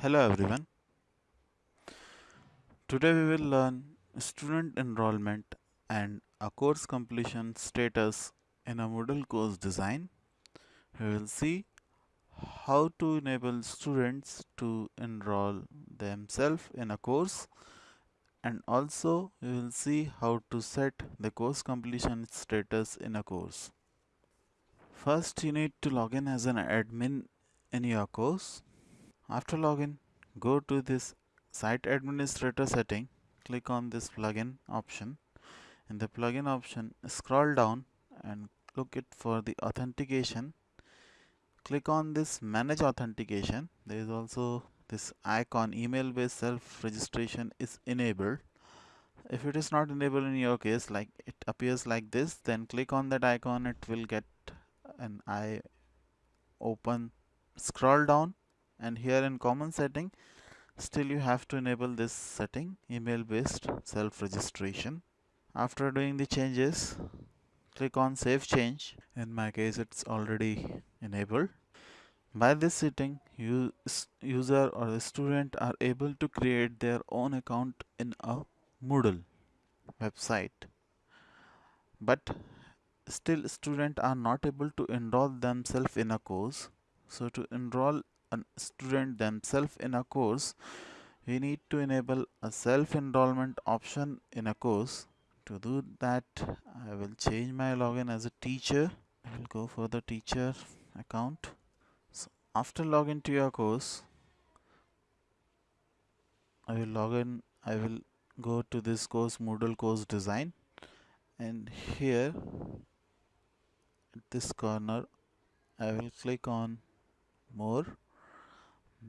Hello everyone. Today we will learn student enrollment and a course completion status in a Moodle course design. We will see how to enable students to enroll themselves in a course and also we will see how to set the course completion status in a course. First you need to log in as an admin in your course. After login, go to this site administrator setting, click on this plugin option. In the plugin option, scroll down and look it for the authentication. Click on this manage authentication. There is also this icon email based self registration is enabled. If it is not enabled in your case, like it appears like this, then click on that icon, it will get an eye open. Scroll down and here in common setting still you have to enable this setting email based self registration after doing the changes click on save change. In my case it's already enabled. By this setting user or the student are able to create their own account in a Moodle website. But still student are not able to enroll themselves in a course. So to enroll a student themselves in a course we need to enable a self-enrollment option in a course. To do that I will change my login as a teacher. I will go for the teacher account. So after login to your course I will log in. I will go to this course Moodle course design. And here at this corner I will click on more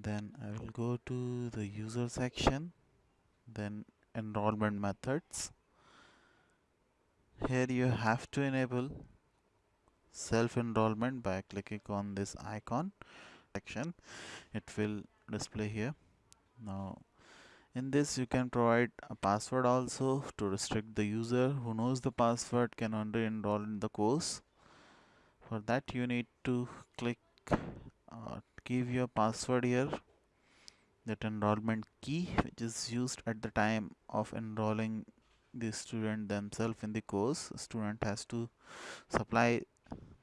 then I will go to the user section then enrollment methods. Here you have to enable self-enrollment by clicking on this icon section. It will display here. Now in this you can provide a password also to restrict the user who knows the password can only enroll in the course. For that you need to click uh, give your password here that enrollment key which is used at the time of enrolling the student themselves in the course. Student has to supply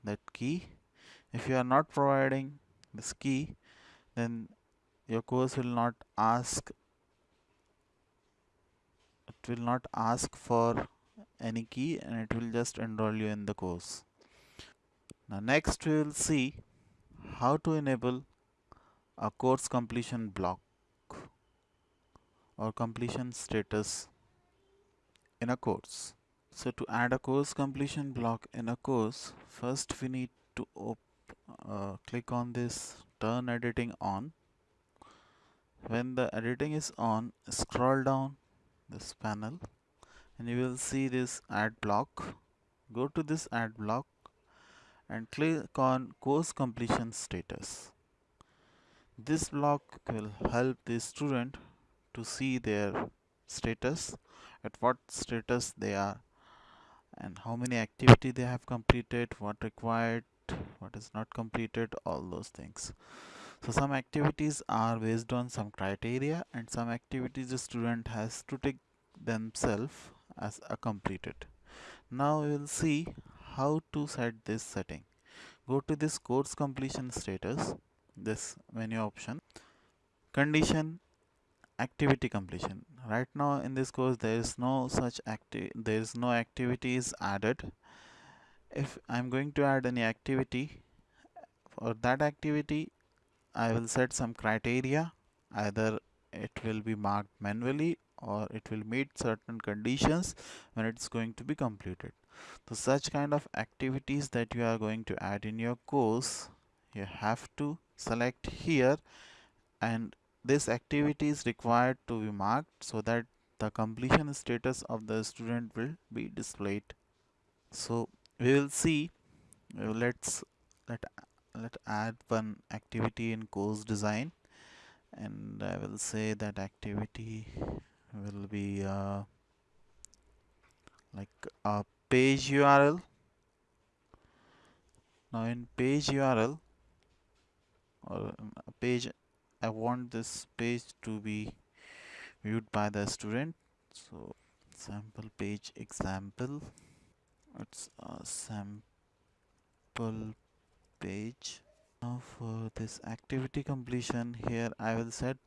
that key. If you are not providing this key then your course will not ask it will not ask for any key and it will just enroll you in the course. Now next we will see how to enable a course completion block or completion status in a course. So to add a course completion block in a course first we need to uh, click on this turn editing on. When the editing is on scroll down this panel and you will see this add block. Go to this add block and click on course completion status. This block will help the student to see their status at what status they are and how many activity they have completed what required what is not completed all those things. So some activities are based on some criteria and some activities the student has to take themselves as a completed. Now we will see how to set this setting. Go to this course completion status this menu option condition activity completion. Right now in this course there is no such active there is no activities added. If I'm going to add any activity for that activity I will set some criteria. Either it will be marked manually or it will meet certain conditions when it's going to be completed so such kind of activities that you are going to add in your course you have to select here. And this activity is required to be marked so that the completion status of the student will be displayed. So we will see. Uh, let's let let add one activity in course design. And I will say that activity will be uh, like a page URL. Now in page URL or page I want this page to be viewed by the student. So sample page example. It's a sample page. Now for this activity completion here I will set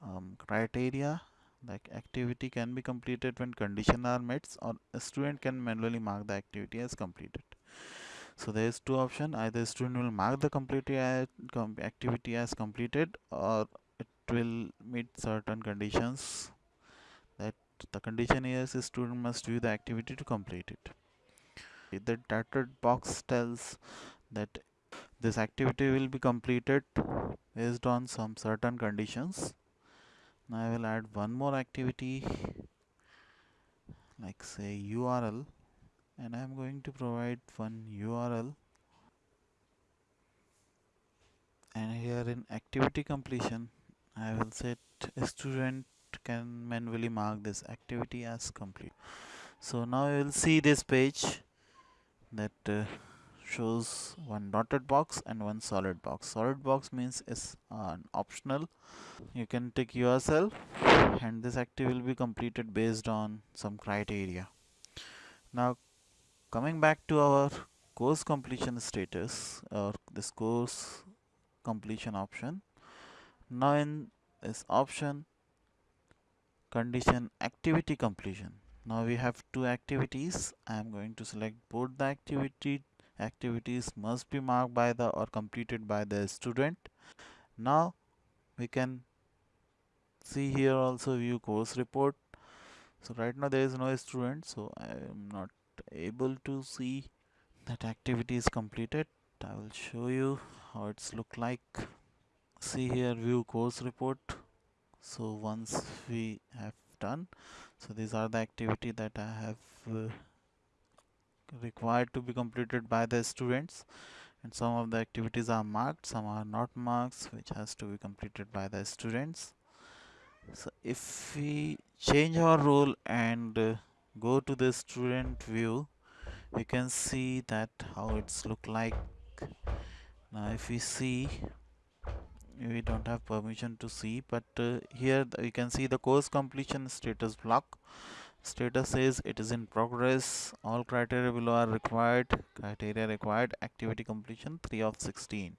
um, criteria like activity can be completed when condition are met or a student can manually mark the activity as completed. So there is two option. Either student will mark the completed uh, activity as completed or it will meet certain conditions that the condition is student must view the activity to complete it. The dotted box tells that this activity will be completed based on some certain conditions now I will add one more activity like say URL and I'm going to provide one URL and here in activity completion I will set a student can manually mark this activity as complete. So now you will see this page that uh, shows one dotted box and one solid box. Solid box means is uh, optional. You can take yourself and this activity will be completed based on some criteria. Now coming back to our course completion status or this course completion option. Now in this option condition activity completion. Now we have two activities. I am going to select both the activity activities must be marked by the or completed by the student. Now we can see here also view course report. So right now there is no student so I am not able to see that activity is completed. I will show you how it's look like. See here view course report. So once we have done so these are the activity that I have uh, required to be completed by the students. And some of the activities are marked some are not marked which has to be completed by the students. So if we change our role and uh, go to the student view we can see that how it's look like. Now if we see we don't have permission to see but uh, here you can see the course completion status block status says it is in progress. All criteria below are required criteria required. Activity completion 3 of 16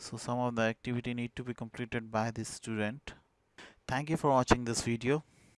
so some of the activity need to be completed by this student. Thank you for watching this video